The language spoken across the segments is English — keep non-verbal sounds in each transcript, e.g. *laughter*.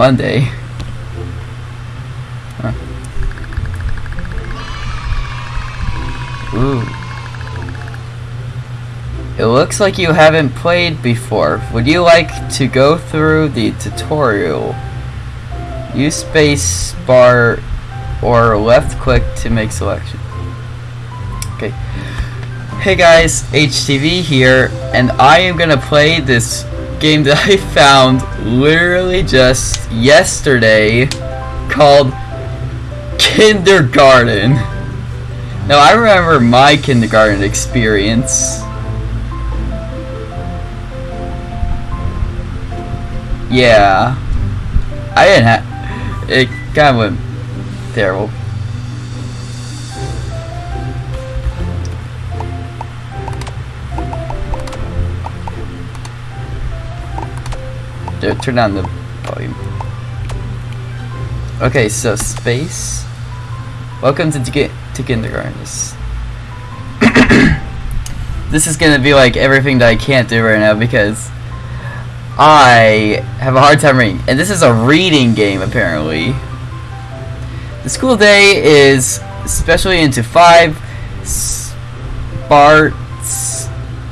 Monday. Huh. Ooh. It looks like you haven't played before. Would you like to go through the tutorial? Use space bar or left click to make selection. Okay. Hey guys, HTV here, and I am gonna play this game that I found literally just yesterday called Kindergarten. Now I remember my kindergarten experience. Yeah. I didn't have it kind of went terrible. Turn down the volume. Okay, so space. Welcome to get to kindergarten. *coughs* This, is gonna be like everything that I can't do right now because I have a hard time reading, and this is a reading game apparently. The school day is especially into five parts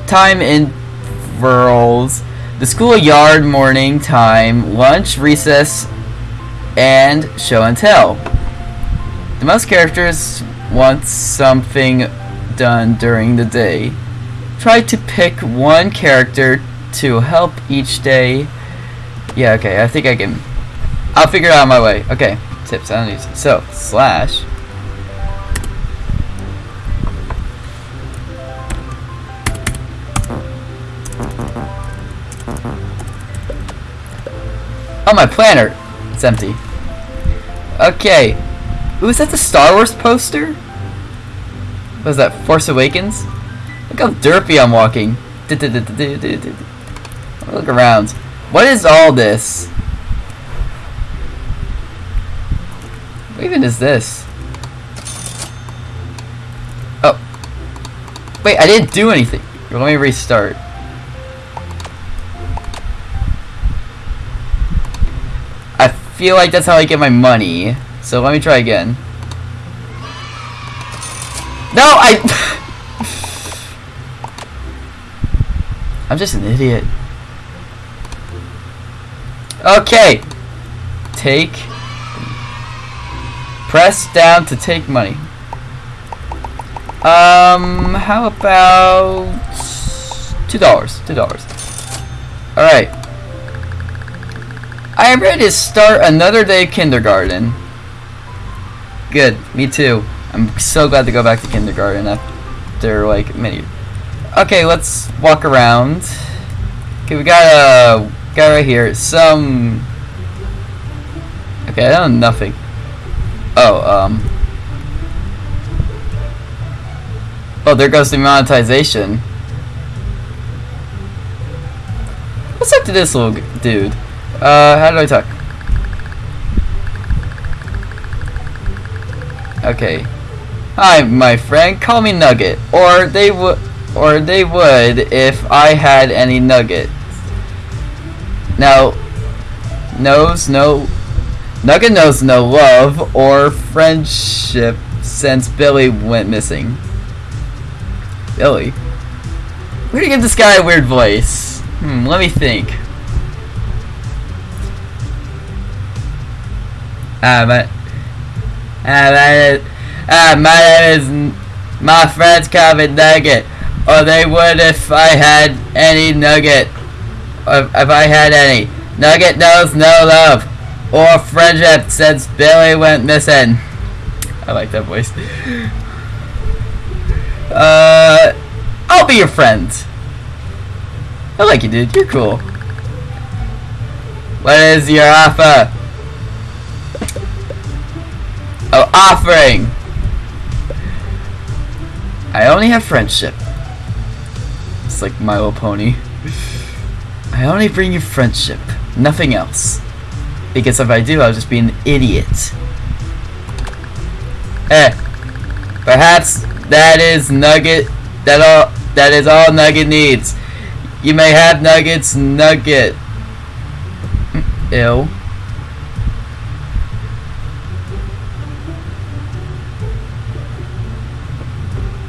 time intervals the schoolyard morning time, lunch, recess, and show and tell. The most characters want something done during the day. Try to pick one character to help each day. Yeah, okay, I think I can. I'll figure it out my way. Okay, tips, I don't use it. So, slash. Oh, my planner! It's empty. Okay. Ooh, is that the Star Wars poster? What is that, Force Awakens? Look how derpy I'm walking. Look around. What is all this? What even is this? Oh. Wait, I didn't do anything. Let me restart. Feel like that's how I get my money. So let me try again. No, I... *laughs* I'm just an idiot. Okay. Take. Press down to take money. Um, how about... $2. $2. Alright. I am ready to start another day of kindergarten. Good, me too. I'm so glad to go back to kindergarten after like many. Okay, let's walk around. Okay, we got a guy right here. Some. Okay, I don't know nothing. Oh, um. Oh, there goes the monetization. What's up to this little dude? Uh, how do I talk? Okay. Hi, my friend. Call me Nugget. Or they would, or they would if I had any Nugget. Now, knows no, Nugget knows no love or friendship since Billy went missing. Billy? We're gonna give this guy a weird voice. Hmm, let me think. Uh, my, uh, my, uh, my name is, my friends call me Nugget, or they would if I had any Nugget, or if I had any. Nugget knows no love, or friendship since Billy went missing. I like that voice. Uh, I'll be your friend. I like you, dude. You're cool. What is your offer? Of offering. I only have friendship. It's like My Little Pony. I only bring you friendship, nothing else. Because if I do, I'll just be an idiot. Eh, perhaps that is Nugget, that all, that is all Nugget needs. You may have Nugget's Nugget. Ew.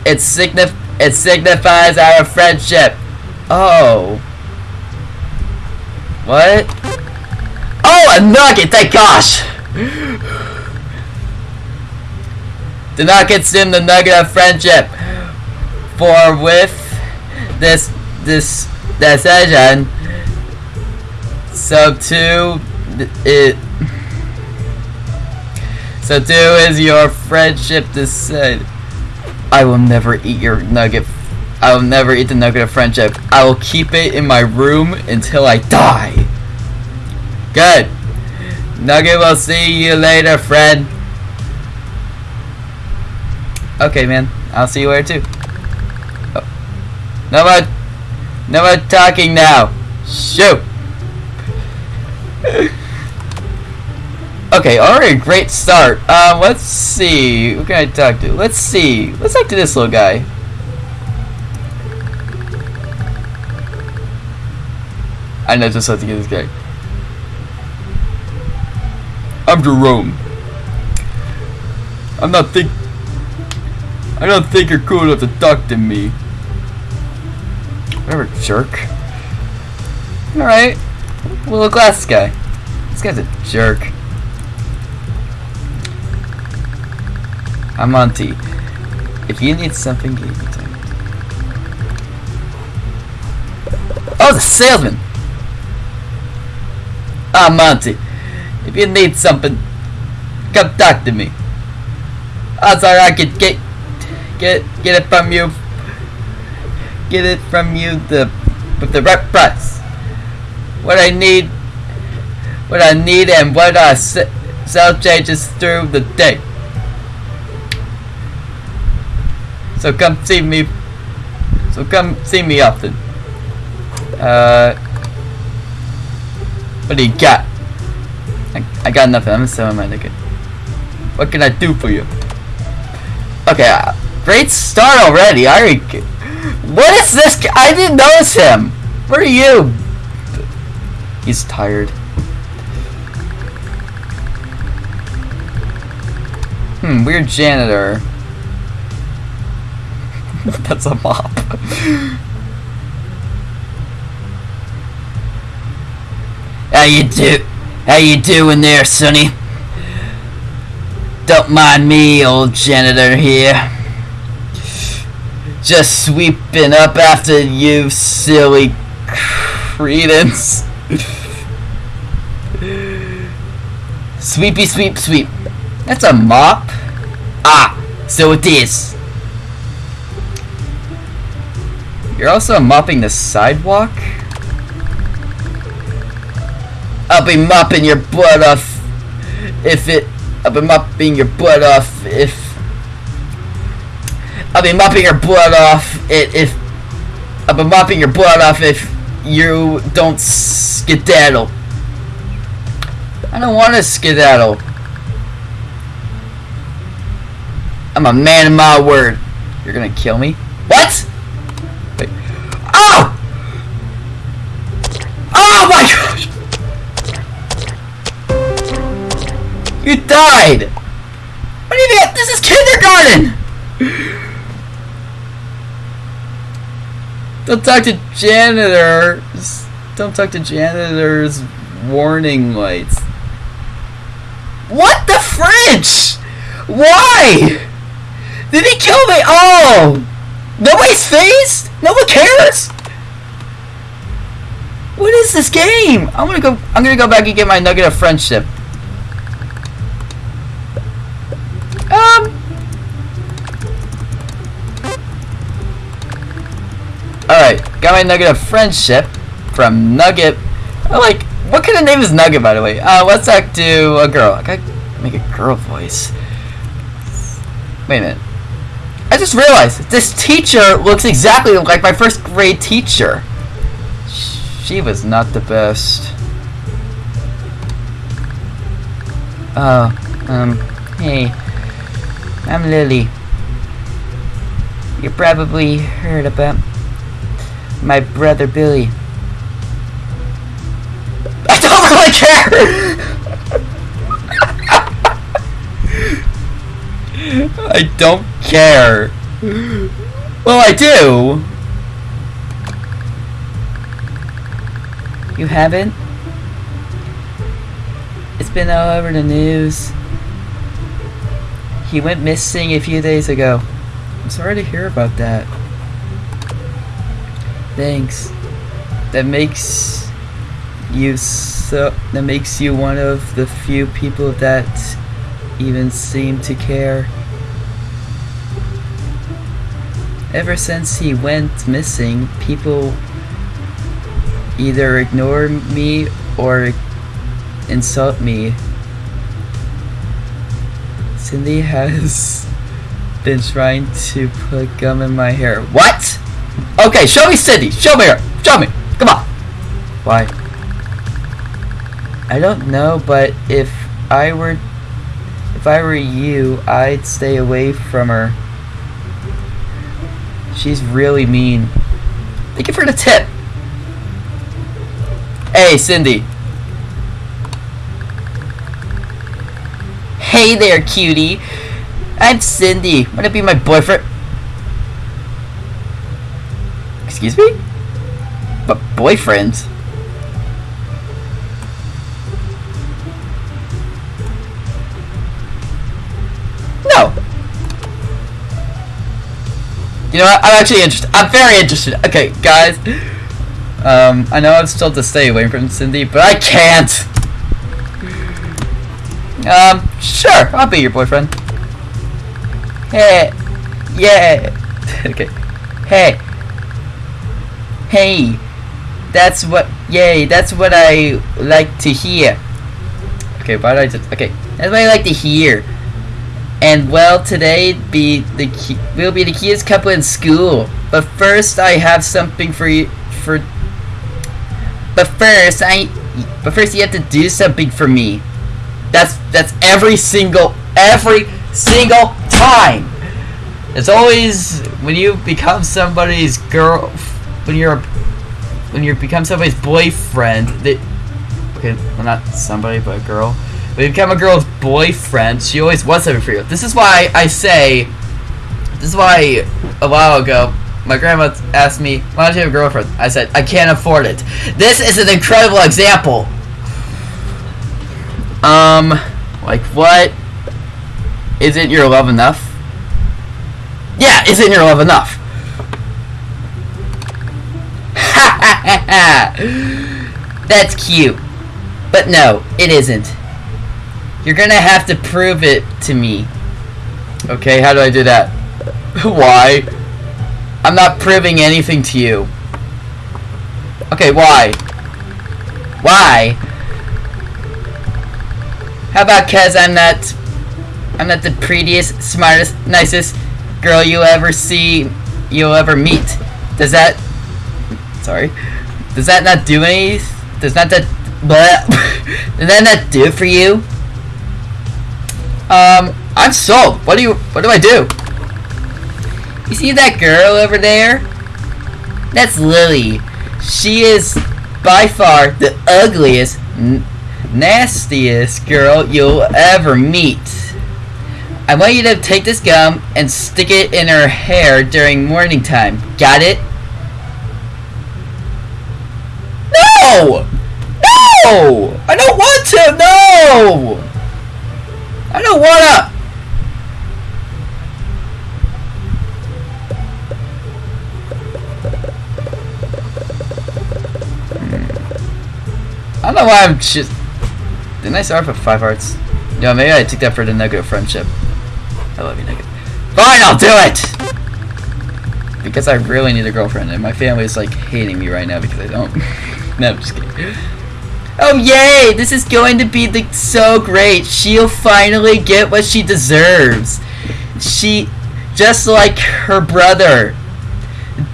It signif it signifies our friendship. Oh. What? Oh, a nugget, thank gosh! Do not consume the nugget of friendship. For with this this decision, so too it so too is your friendship decide. I will never eat your nugget. I will never eat the nugget of friendship. I will keep it in my room until I die. Good. Nugget will see you later, friend. Okay, man. I'll see you later too. Oh. No more, no more talking now. Shoot. Okay, already great start. Uh, let's see. Who can I talk to? Let's see. Let's talk to this little guy. I know just have to get this guy. I'm Jerome. I'm not think. I don't think you're cool enough to talk to me. Whatever, jerk. Alright. Little glass guy. This guy's a jerk. I'm Monty. If you need something, give me time. Oh, the salesman! Ah, Monty. If you need something, come talk to me. Odds are I could get get get it from you. Get it from you the with the right price. What I need, what I need, and what I sell changes through the day. So come see me. So come see me often. Uh, what do you got? I, I got nothing. I'm selling my ticket. What can I do for you? Okay, uh, great start already. I already. What is this? I didn't notice him. Where are you? He's tired. Hmm, weird janitor. *laughs* That's a mop. How you do? How you doing there, Sonny? Don't mind me, old janitor here. Just sweeping up after you, silly credence. Sweepy sweep sweep. That's a mop. Ah, so it is. You're also mopping the sidewalk? I'll be mopping your butt off if it I'll be mopping your butt off if I'll be mopping your blood off it if I'll be mopping your blood off if you don't skedaddle. I don't want to skedaddle. I'm a man of my word. You're gonna kill me? What? You died! What do you mean? This is kindergarten! Don't talk to janitors. Don't talk to janitors. Warning lights. What the fridge? Why? Did he kill me? Oh! Nobody's fazed? No one cares? What is this game? I'm gonna go. I'm gonna go back and get my nugget of friendship. Um. Alright, got my nugget of friendship from Nugget. Like, what kind of name is Nugget, by the way? Uh, let's talk to a girl. I gotta make a girl voice. Wait a minute. I just realized this teacher looks exactly like my first grade teacher. She was not the best. Oh, um, hey. I'm Lily. You probably heard about my brother Billy. *laughs* I don't really care! *laughs* I don't care. Well, I do. You haven't? It's been all over the news. He went missing a few days ago. I'm sorry to hear about that. Thanks. That makes you so that makes you one of the few people that even seem to care. Ever since he went missing, people either ignore me or insult me. Cindy has *laughs* been trying to put gum in my hair. What? Okay, show me Cindy. Show me her. Show me. Come on. Why? I don't know, but if I were if I were you, I'd stay away from her. She's really mean. Thank you for the tip. Hey, Cindy. Hey there, cutie. I'm Cindy. Wanna be my boyfriend? Excuse me? But boyfriend? No. You know what? I'm actually interested. I'm very interested. Okay, guys. Um, I know I'm still to stay away from Cindy, but I can't. Um, sure, I'll be your boyfriend. Hey, yeah. *laughs* okay. Hey. Hey. That's what, yay, that's what I like to hear. Okay, why I just, okay. That's what I like to hear. And well, today be the key, will be the cutest couple in school. But first, I have something for you. For but first, I but first you have to do something for me. That's that's every single every single time. It's always when you become somebody's girl, when you're when you become somebody's boyfriend. That okay, well not somebody but a girl. When you become a girl's boyfriend, she always wants something for you. This is why I say, this is why a while ago, my grandma asked me, why don't you have a girlfriend? I said, I can't afford it. This is an incredible example. Um, like what? Isn't your love enough? Yeah, isn't your love enough? *laughs* That's cute. But no, it isn't. You're gonna have to prove it to me. Okay, how do I do that? *laughs* why? I'm not proving anything to you. Okay, why? Why? How about cause I'm not I'm not the prettiest, smartest, nicest girl you'll ever see you'll ever meet. Does that sorry. Does that not do any does not that but *laughs* does that not do for you? Um, I'm sold. What do you, what do I do? You see that girl over there? That's Lily. She is by far the ugliest, nastiest girl you'll ever meet. I want you to take this gum and stick it in her hair during morning time. Got it? No! No! I don't want to! No! I don't wanna! Hmm. I don't know why I'm just... Didn't I start with five hearts? Yeah, maybe I took that for the negative friendship. I love you, negative. Fine, I'll do it! Because I really need a girlfriend, and my family is like hating me right now because I don't. *laughs* no, I'm just kidding. Oh yay! This is going to be the, so great. She'll finally get what she deserves. She, just like her brother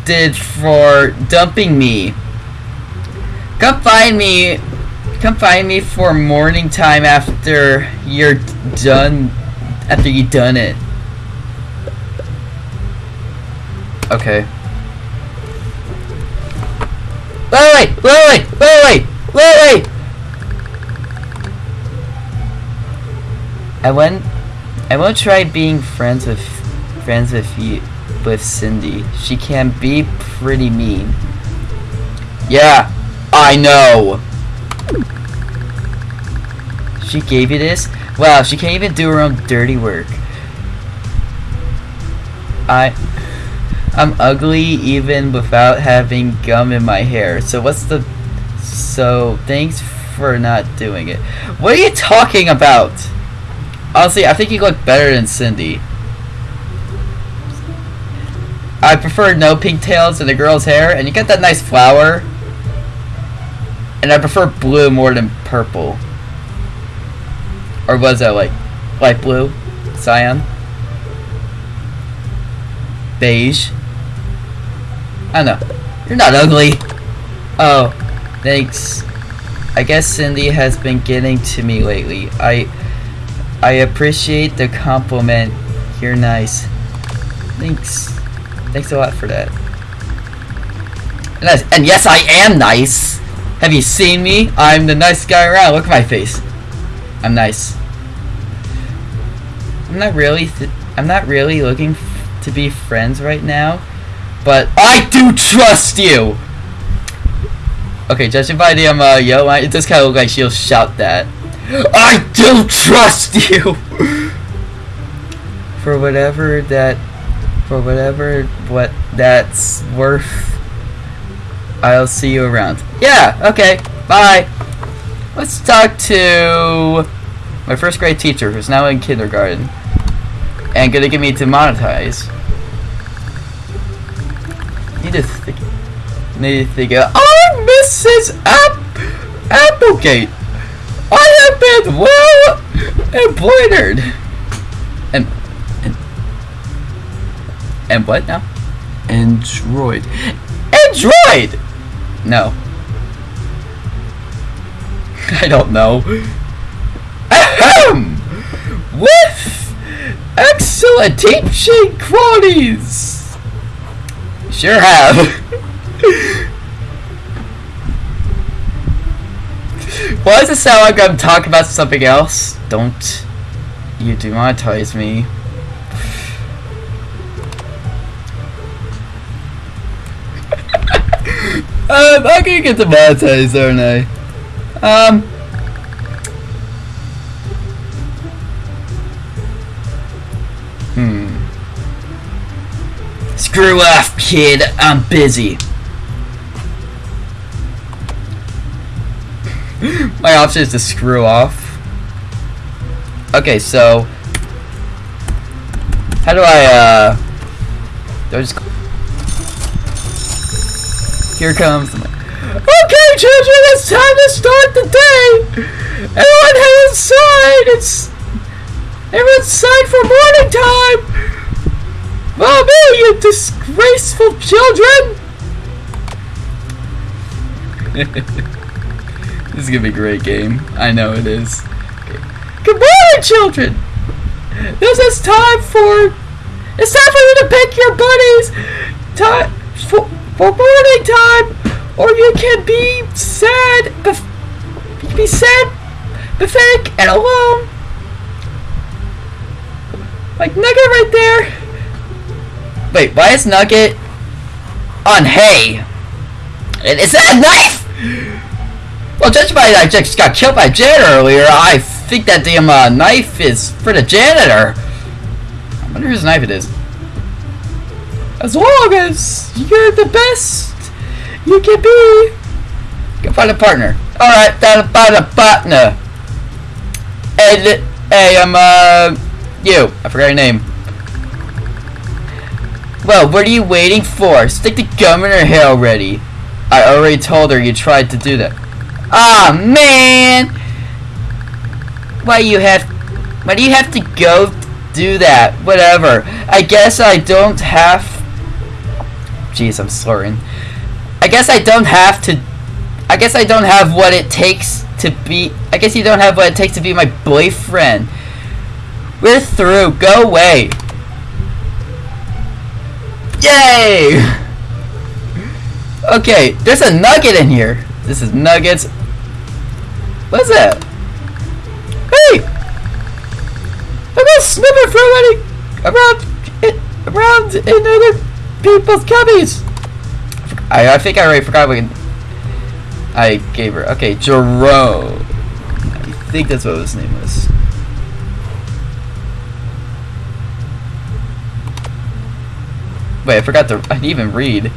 did for dumping me. Come find me. Come find me for morning time after you're done. After you done it. Okay. Wait, wait, wait, wait. I won't. I won't try being friends with friends with you, with Cindy. She can be pretty mean. Yeah, I know. She gave you this? Wow, she can't even do her own dirty work. I... I'm ugly even without having gum in my hair. So what's the... So, thanks for not doing it. What are you talking about? Honestly, I think you look better than Cindy. I prefer no pigtails in a girl's hair, and you got that nice flower. And I prefer blue more than purple. Or was that like light blue? Cyan? Beige? I don't know. You're not ugly. Oh, thanks. I guess Cindy has been getting to me lately. I I appreciate the compliment. You're nice. Thanks. Thanks a lot for that. And, and yes, I am nice. Have you seen me? I'm the nice guy around. Look at my face. I'm nice. I'm not really. I'm not really looking to be friends right now, but I do trust you. Okay, judging by the um, uh, line, it does kind of look like she'll shout that. *gasps* I do trust *laughs* you! for whatever that... For whatever what that's worth, I'll see you around. Yeah, okay, bye! Let's talk to my first grade teacher, who's now in kindergarten, and gonna get me to monetize. Need to think... Need to think of... Oh, Mrs. App Applegate! I have been well embroidered. And and and what now? Android. Android. No. *laughs* I don't know. Ahem! With excellent teaching qualities. Sure have. *laughs* Why does it sound like I'm talking about something else? Don't you demonetize me. Um, I'm gonna get demonetized, aren't I? Um. Hmm. Screw off, kid. I'm busy. My option is to screw off. Okay, so how do I uh do I just here comes the Okay children, it's time to start the day! Everyone head inside! It's everyone inside for morning time! Mommy, you disgraceful children! *laughs* this is gonna be a great game. I know it is. Good morning, children! This is time for... It's time for you to pick your buddies! Time for, morning time! Or you can be sad, be sad, pathetic, and alone. Like Nugget right there. Wait, why is Nugget on hay? Is that a knife? Well, judging by that, I just got killed by Jan earlier, I think that damn uh, knife is for the janitor. I wonder whose knife it is. As long as you're the best you can be. Go find a partner. Alright, find a partner. Hey, hey, I'm, uh, you. I forgot your name. Well, what are you waiting for? Stick the gum in her hair already. I already told her you tried to do that. Ah, oh, man! Why you have... Why do you have to go do that? Whatever. I guess I don't have... Jeez, I'm slurring. I guess I don't have to... I guess I don't have what it takes to be... I guess you don't have what it takes to be my boyfriend. We're through. Go away. Yay! *laughs* Okay, there's a nugget in here. This is nuggets. What's that? Hey! I'm not snipping for any around it. around in other people's cubbies. I, I think I already forgot I gave her. Okay, Jerome. I think that's what his name was. Wait, I forgot to. I didn't even read.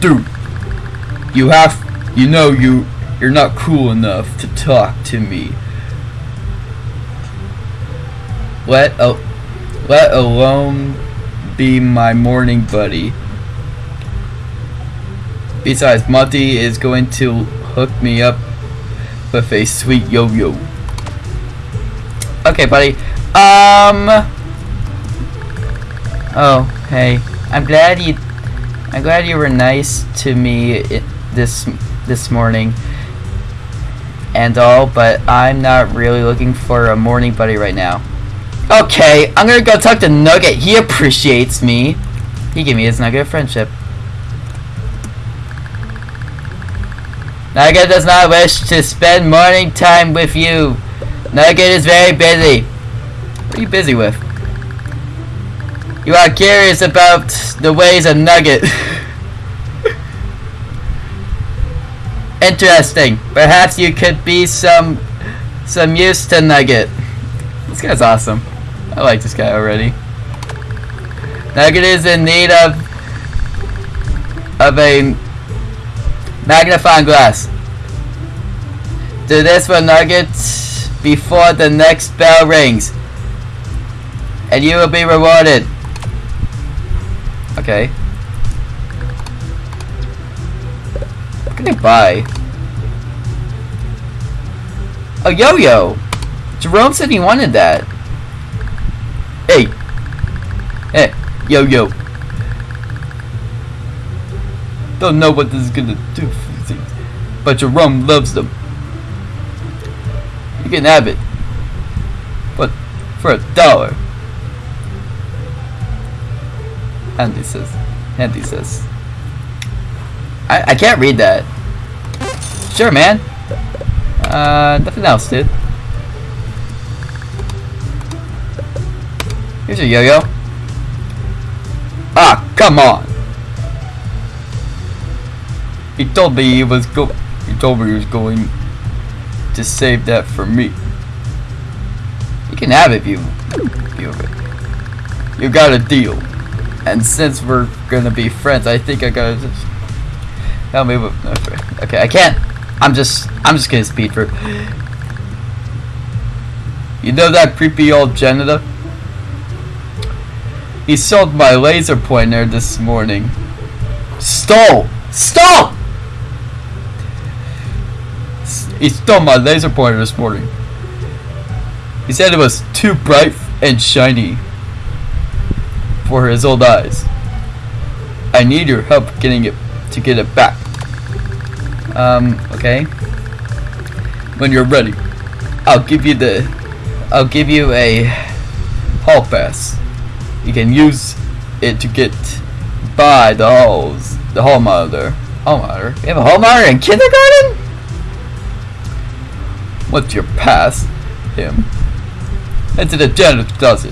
Dude, you have. You know you. You're not cool enough to talk to me. Let a, let alone be my morning buddy. Besides, Monty is going to hook me up with a sweet yo-yo. Okay, buddy. Um. Oh, hey. I'm glad you. I'm glad you were nice to me this this morning. And all, but I'm not really looking for a morning buddy right now. Okay, I'm gonna go talk to Nugget. He appreciates me. He gave me his Nugget of friendship. Nugget does not wish to spend morning time with you. Nugget is very busy. What are you busy with? You are curious about the ways of Nugget. *laughs* Interesting. Perhaps you could be some some use to Nugget. This guy's awesome. I like this guy already. Nugget is in need of of a magnifying glass. Do this for Nugget before the next bell rings. And you will be rewarded. Okay. What can I buy? A yo-yo! Jerome said he wanted that. Hey! Hey, yo-yo. Don't know what this is gonna do but Jerome loves them. You can have it. But for a dollar. Andy says. Andy says. I, I can't read that. Sure, man. Uh, nothing else, dude. Here's your yo-yo. Ah, come on. He told me he was go. He told me he was going to save that for me. You can have it you, you, you got a deal. And since we're gonna be friends, I think I gotta just help me with. Okay, okay, I can't. I'm just, I'm just gonna speed through. You know that creepy old janitor? He sold my laser pointer this morning. Stole! Stole! S- He stole my laser pointer this morning. He said it was too bright and shiny for his old eyes. I need your help getting it to get it back. Um, okay. When you're ready, I'll give you the I'll give you a hall pass. You can use it to get by the halls, the hall monitor. Hall monitor? You have a hall monitor in kindergarten? What's your pass? Him. And to the janitor does.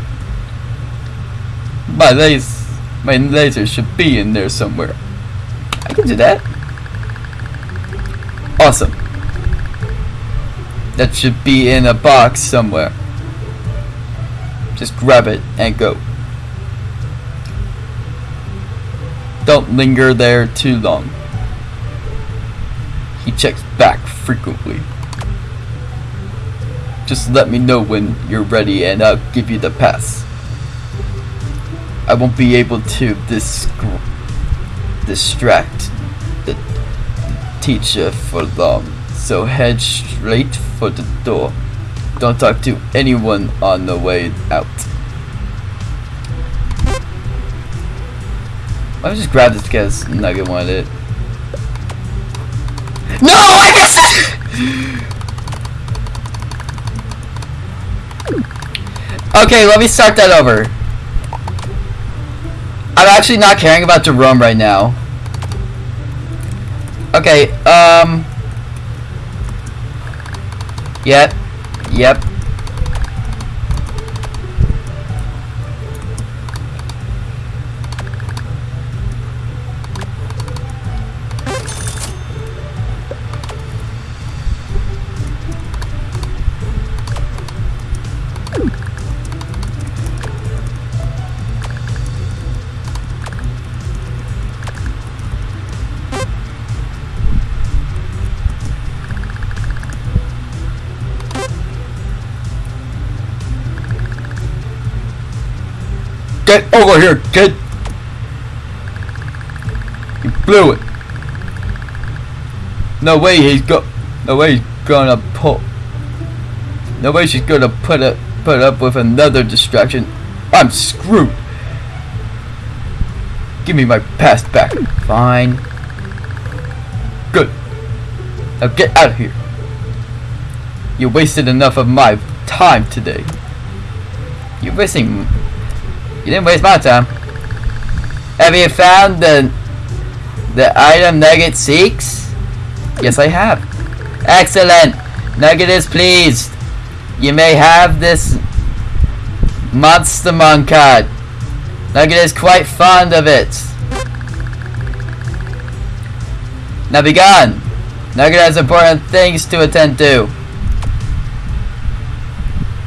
My laser, my laser should be in there somewhere. I can do that. Awesome. That should be in a box somewhere. Just grab it and go. Don't linger there too long. He checks back frequently. Just let me know when you're ready and I'll give you the pass. I won't be able to dis- distract the teacher for long, so head straight for the door. Don't talk to anyone on the way out. Me just grab this because Nugget wanted it. No, I missed it! *laughs* Okay, let me start that over. I'm actually not caring about Jerome right now. Okay, um... Yep. Yep. Get over here, kid! You blew it. No way he's go. No way he's gonna pull. No way she's gonna put up put up with another distraction. I'm screwed. Give me my past back. Fine. Good. Now get out of here. You wasted enough of my time today. You're wasting. You didn't waste my time. Have you found the the item Nugget seeks? Yes, I have. Excellent. Nugget is pleased. You may have this Monstermon card. Nugget is quite fond of it. Now be gone. Nugget has important things to attend to.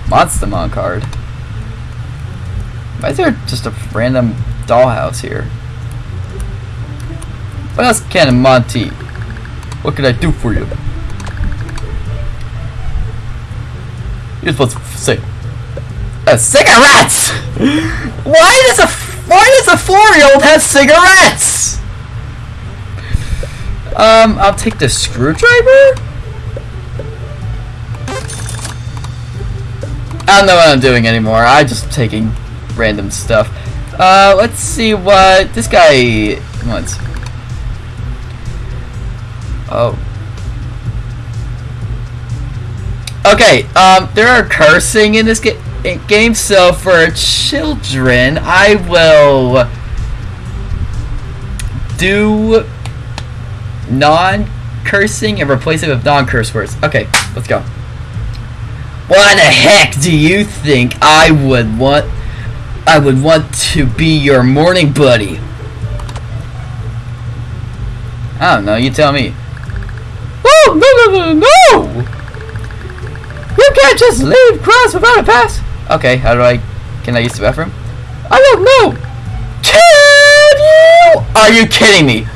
Monstermon card. Why is there just a random dollhouse here? What else can Monty? What can I do for you? You're supposed to say, uh, cigarettes. *laughs* why does a why does a four-year-old have cigarettes? Um, I'll take the screwdriver. I don't know what I'm doing anymore. I'm just taking random stuff. Uh, let's see what this guy wants. Oh. Okay, um, there are cursing in this ga game, so for children, I will do non-cursing and replace it with non-curse words. Okay, let's go. Why the heck do you think I would want I would want to be your morning buddy? I don't know, you tell me. Oh, no, no, no, no! You can't just leave class without a pass! Okay, how do I... Can I use the bathroom? I don't know! Can you? Are you kidding me?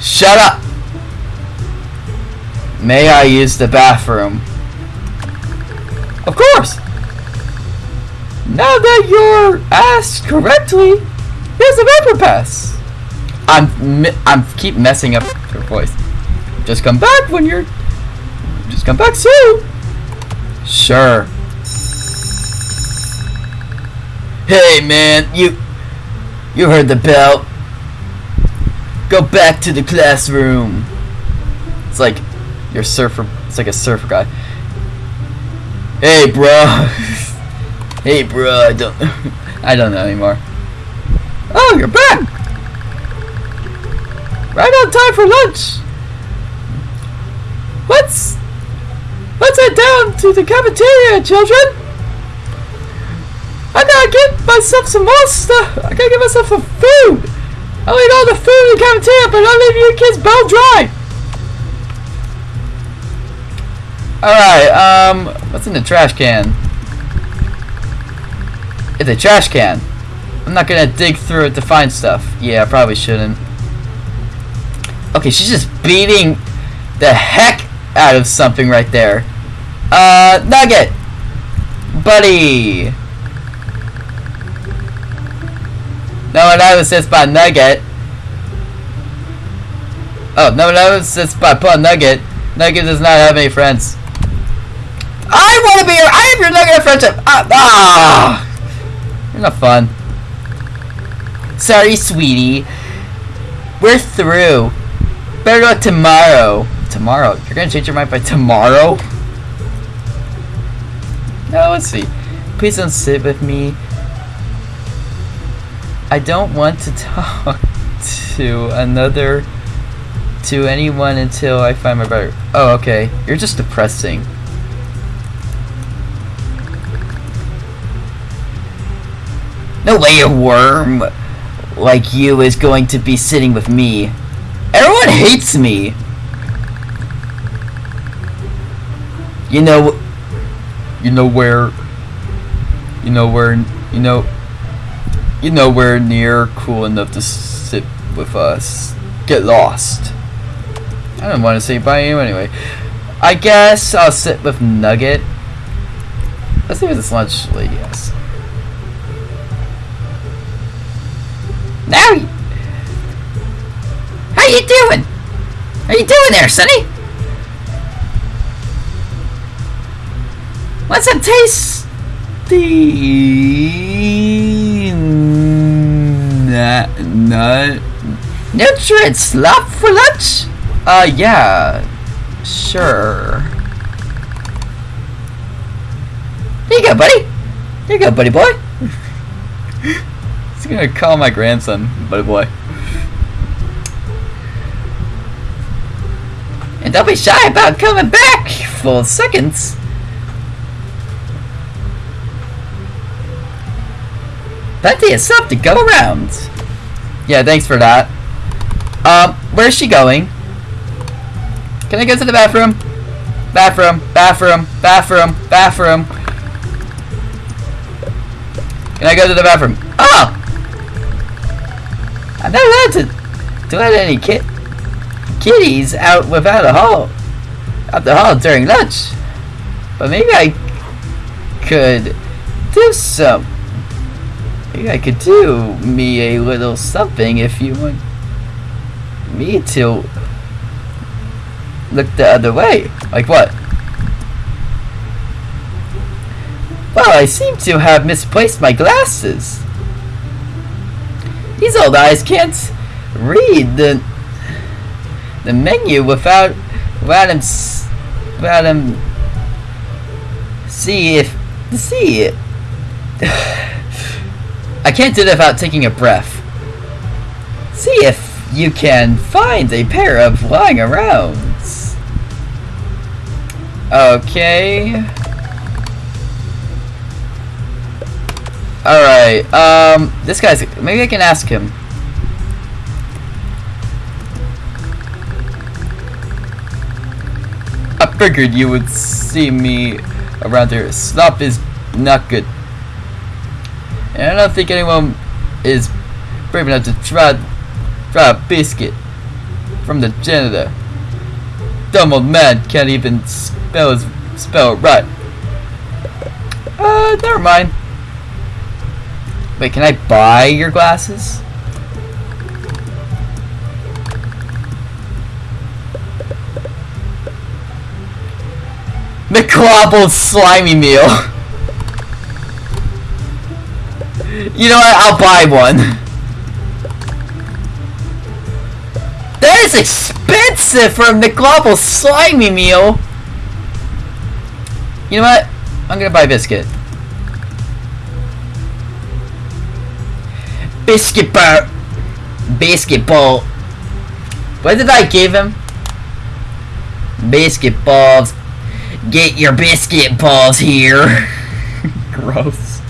Shut up! May I use the bathroom? Of course! Now that you're asked correctly, here's a vapor pass. I'm I'm keep messing up your voice. Just come back when you're. Just come back soon. Sure. Hey man, you you heard the bell. Go back to the classroom. It's like your surfer. It's like a surfer guy. Hey, bro. *laughs* hey, bro. I don't. *laughs* I don't know anymore. Oh, you're back. Right on time for lunch. Let's let's head down to the cafeteria, children. I gotta get myself some more stuff. I gotta get myself some food. I'll eat all the food in the cafeteria, but I'll leave you kids bone dry. Alright, um, what's in the trash can? It's a trash can. I'm not gonna dig through it to find stuff. Yeah, I probably shouldn't. Okay, she's just beating the heck out of something right there. Uh, Nugget! Buddy! No one ever says by Nugget. Oh, no one ever says by Paul Nugget. Nugget does not have any friends. I want to be your. I am your Nugget friendship. Ah, ah, not fun. Sorry, sweetie. We're through. Better luck tomorrow. Tomorrow? You're gonna change your mind by tomorrow? No, let's see. Please don't sit with me. I don't want to *laughs* talk to another to anyone until I find my better. Oh, okay. You're just depressing. No way a worm like you is going to be sitting with me. Everyone hates me. You know, you know where, you know where, you know, you know where near cool enough to sit with us. Get lost. I don't want to say bye you anyway. I guess I'll sit with Nugget. Let's see what this lunch lady has. You- how you doing? How you doing there, Sonny? What's some tasty Nut. Nut. nutrient slop for lunch? Uh, yeah, sure. There you go, buddy. There you go, buddy boy. He's gonna call my grandson, buddy boy. And don't be shy about coming back for seconds. Plenty of stuff to go around. Yeah, thanks for that. Um, where's she going? Can I go to the bathroom? Bathroom, bathroom, bathroom, bathroom. Can I go to the bathroom? Oh! Not allowed to, to let any kid kitties out without a hall out the hall during lunch. But maybe I could do some. Maybe I could do me a little something if you want me to look the other way. Like what? Well, I seem to have misplaced my glasses. These old eyes can't read the the menu without without him without him see if see it. *sighs* I can't do that without taking a breath. See if you can find a pair of lying around. Okay. Alright, um, this guy's, maybe I can ask him. I figured you would see me around here. Slop is not good. And I don't think anyone is brave enough to try, try a biscuit from the janitor. Dumb old man can't even spell his spell right. Uh, never mind. Wait, can I buy your glasses? McClobble slimy meal. You know what? I'll buy one. That is expensive for a slimy meal. You know what? I'm gonna buy biscuit. Biscuit bar. Biscuit ball. What did I give him? Biscuit balls. Get your biscuit balls here. *laughs* Gross.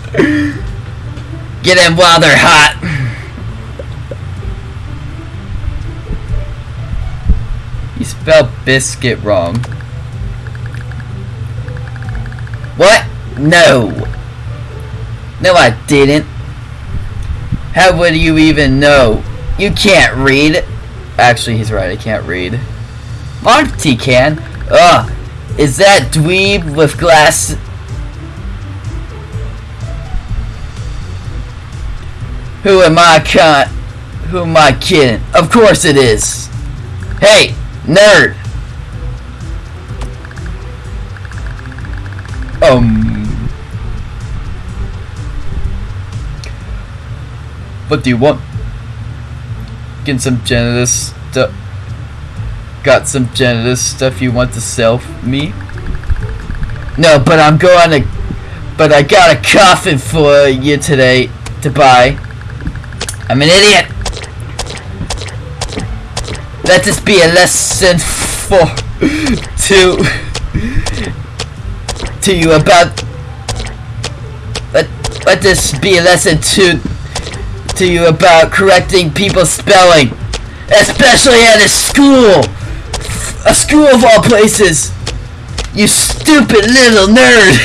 Get them while they're hot. You spelled biscuit wrong. What? No. No, I didn't. How would you even know? You can't read. Actually, he's right. I can't read. Monty can. Ugh. Is that dweeb with glass? Who am I con? Who am I kidding? Of course it is. Hey, nerd. Um. What do you want? Getting some janitor stuff. Got some janitor stuff you want to sell me? No, but I'm going to. But I got a coffin for you today to buy. I'm an idiot. Let this be a lesson for to to you about. Let let this be a lesson to to you about correcting people's spelling, especially at a school, a school of all places. You stupid little nerd.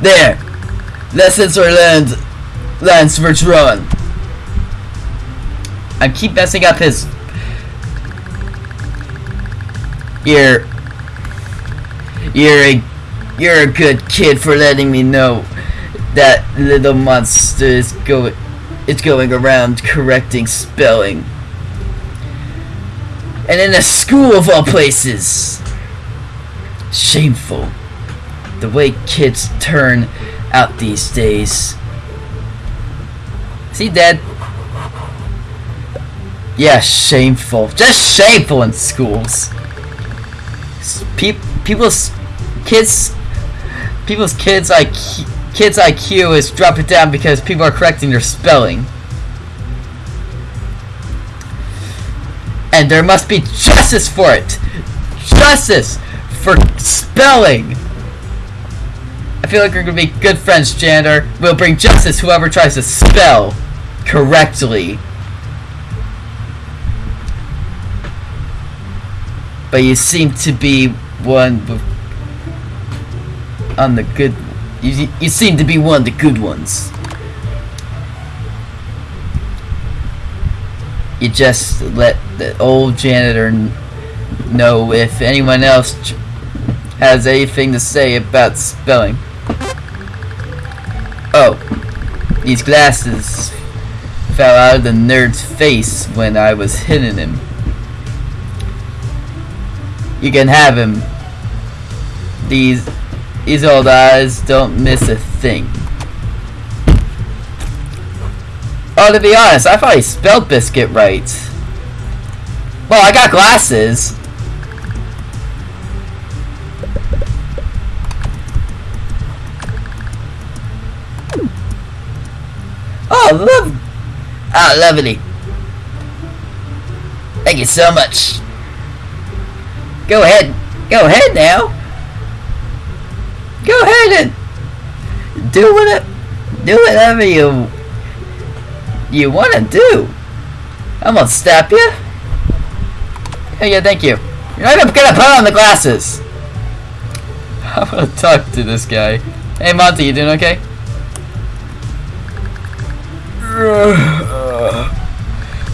*laughs* there, lessons are learned. Lance Vertron. I keep messing up his. You're. You're a. You're a good kid for letting me know that little monster is going is going around correcting spelling. And in a school of all places. Shameful. The way kids turn out these days. Is he dead? Yeah, shameful. Just shameful in schools. Pe- people's kids, people's kids IQ, kids IQ is dropping down because people are correcting their spelling. And there must be justice for it. Justice for spelling. I feel like we're gonna be good friends, janitor. We'll bring justice whoever tries to spell correctly. But you seem to be one on the good. You, you seem to be one of the good ones. You just let the old janitor know if anyone else has anything to say about spelling. Oh, these glasses fell out of the nerd's face when I was hitting him. You can have him. These these old eyes don't miss a thing. Oh, to be honest, I he spelled biscuit right. Well, I got glasses. Oh, love. Oh, lovely. Thank you so much. Go ahead. Go ahead now. Go ahead and do what do whatever you you want to do. I'm gonna stop you. Oh yeah, thank you. You're not gonna put on the glasses. *laughs* I'm gonna talk to this guy. Hey Monty, you doing okay? *sighs* Uh,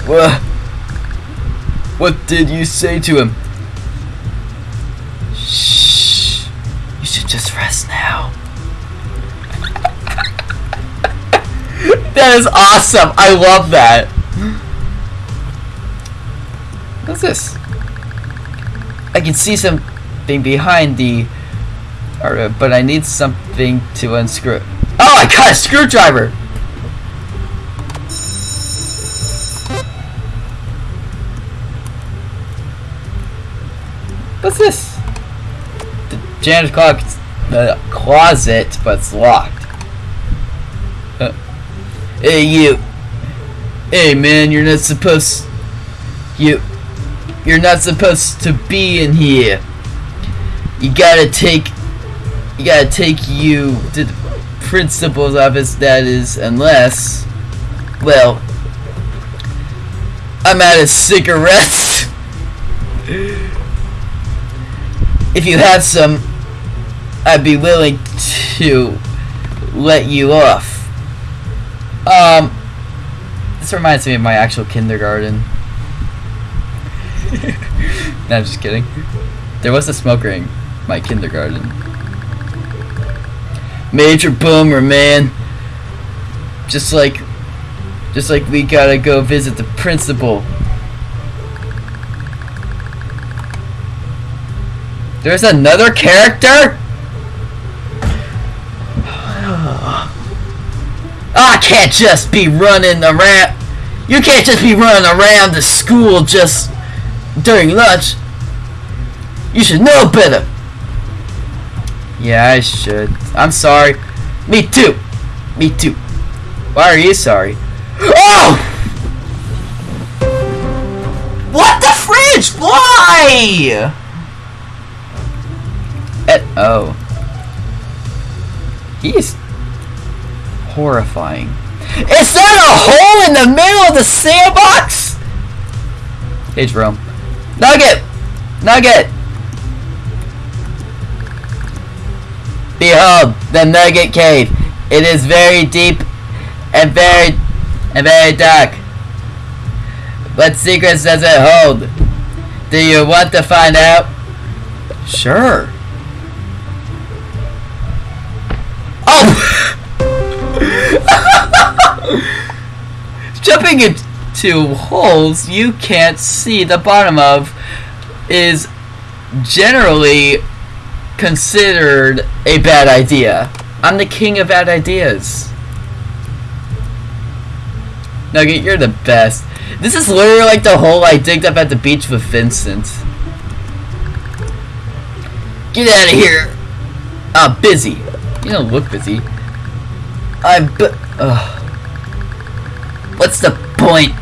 what? What did you say to him? That is awesome. I love that. What's this? I can see something behind the. But I need something to unscrew. Oh, I got a screwdriver. What's this? The janitor's clock, the closet, but it's locked. Hey, you. Hey, man, you're not supposed. You. You're not supposed to be in here. You gotta take. You gotta take you to the principal's office, that is, unless. Well. I'm out of cigarettes. if you have some, I'd be willing to let you off. Um, this reminds me of my actual kindergarten. *laughs* No, I'm just kidding. There was a smoker in my kindergarten. Major boomer, man. Just like, just like we gotta go visit the principal. There's another character? I can't just be running around. You can't just be running around the school just during lunch. You should know better. Yeah, I should. I'm sorry. Me too. Me too. Why are you sorry? Oh! What the fridge? Why? Eh, oh. He's horrifying. Is that a hole in the middle of the sandbox? Hey Jerome. Nugget! Nugget! Behold, the Nugget Cave. It is very deep and very and very dark. What secrets does it hold? Do you want to find out? Sure. Oh! Jumping into holes you can't see the bottom of is generally considered a bad idea. I'm the king of bad ideas. Nugget, you're the best. This is literally like the hole I digged up at the beach with Vincent. Get out of here! I'm busy. You don't look busy. I'm bu- Ugh. What's the point?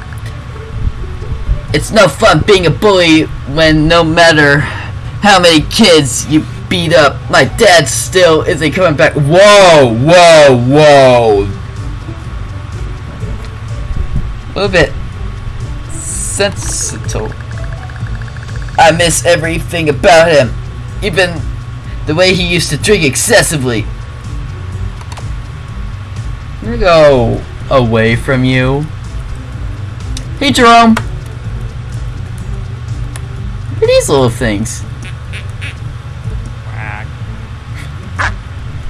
It's no fun being a bully when no matter how many kids you beat up, my dad still isn't coming back. Whoa, whoa, whoa. A little bit sensitive. I miss everything about him. Even the way he used to drink excessively. I'm go away from you. Hey Jerome! What are these little things?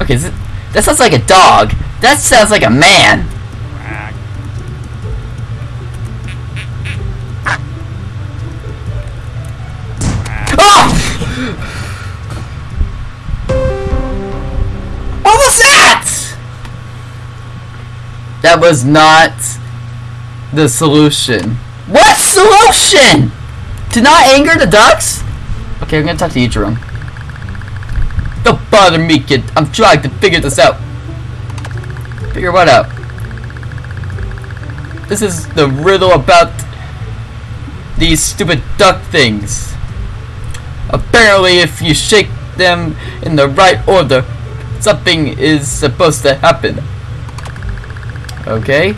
Okay, this, that sounds like a dog. That sounds like a man. That was not the solution. What solution? To not anger the ducks? Okay, I'm gonna talk to Jerome. Don't bother me, kid. I'm trying to figure this out. Figure what out? This is the riddle about these stupid duck things. Apparently, if you shake them in the right order, something is supposed to happen. Okay?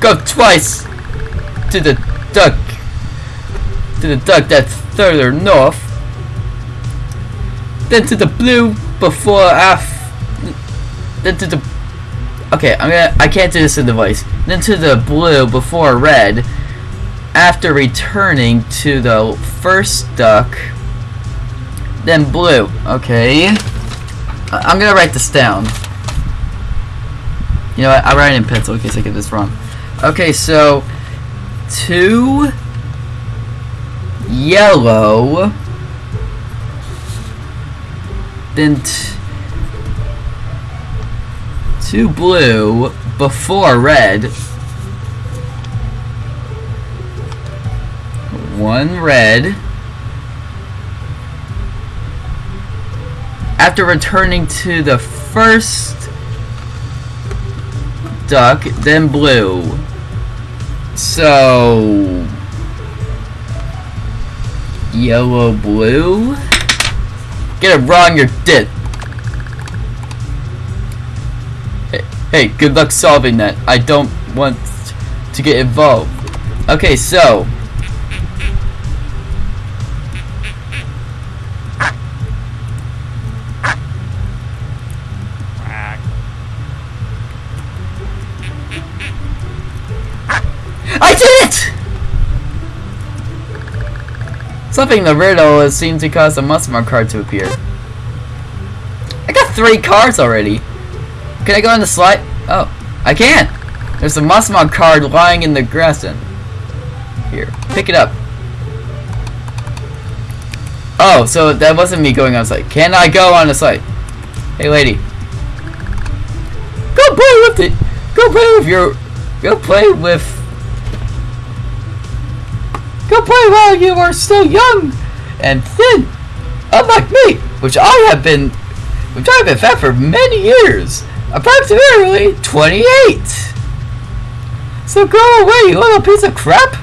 Go twice to the duck. To the duck that's further north. Then to the blue before af. Then to the. Okay, I'm gonna. I can't do this in the voice. Then to the blue before red. After returning to the first duck. Then blue. Okay. I'm gonna write this down. You know what? I'll write it in pencil in case I get this wrong. Okay, so two yellow, then two blue before red, one red. After returning to the first duck, then blue. So yellow blue. Get it wrong, you're dead. Hey, hey, good luck solving that. I don't want to get involved. Okay, so Something the riddle seemed to cause a Musmar card to appear. I got three cards already. Can I go on the slide? Oh, I can! There's a Musmar card lying in the grass in. Here, pick it up. Oh, so that wasn't me going on site. Can I go on the site? Hey lady. Go play with it! Go play with your... Go play with Go play while you are still young and thin, unlike me, which I have been, which I have been fat for many years, approximately 28. So go away, you little piece of crap.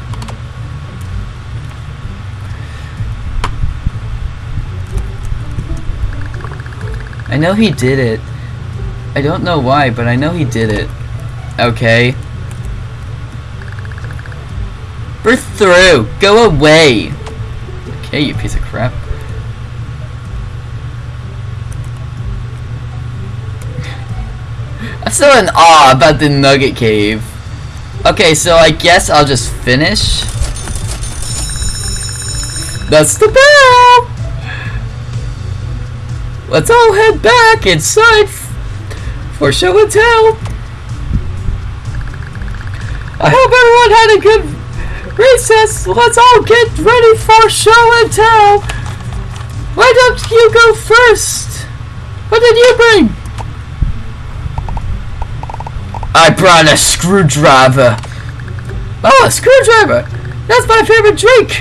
I know he did it. I don't know why, but I know he did it. Okay. We're through. Go away. Okay, you piece of crap. I'm still in awe about the Nugget Cave. Okay, so I guess I'll just finish. That's the bell! Let's all head back inside for show and tell. I hope everyone had a good recess. Let's all get ready for show and tell. Why don't you go first? What did you bring? I brought a screwdriver. Oh, a screwdriver! That's my favorite drink!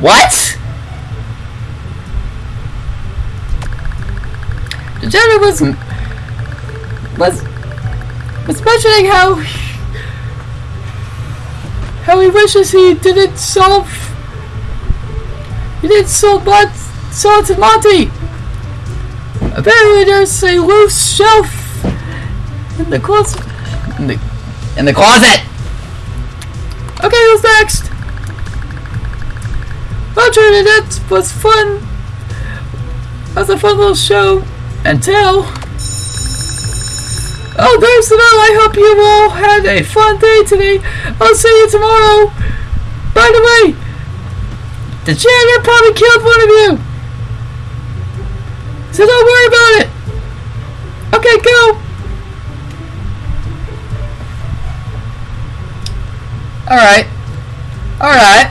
What? The janitor was was was mentioning how how he wishes he didn't solve he didn't solve but Salt and Monty. Apparently, there's a loose shelf in the closet. In the in the closet. Okay, who's next? Roger, that was fun. That was a fun little show and tell. The bell. I hope you all had a fun day today. I'll see you tomorrow. By the way, the janitor probably killed one of you. So don't worry about it. Okay, go. Alright. Alright.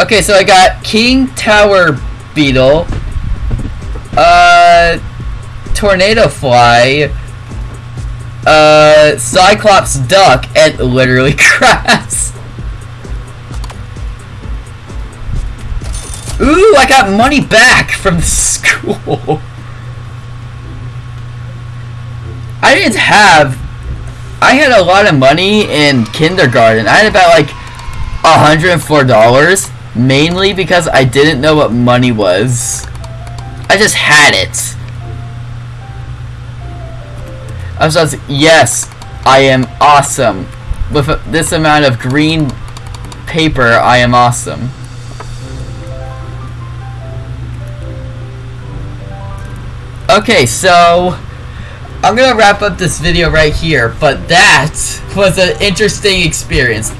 Okay, so I got King Tower Beetle, uh, Tornado Fly, uh, Cyclops Duck, and literally *laughs* Grass. Ooh, I got money back from the *laughs* school. I didn't have I had a lot of money in kindergarten. I had about like $104 mainly because I didn't know what money was. I just had it. I was just, yes, I am awesome. With this amount of green paper, I am awesome. Okay, so I'm gonna wrap up this video right here, but that was an interesting experience.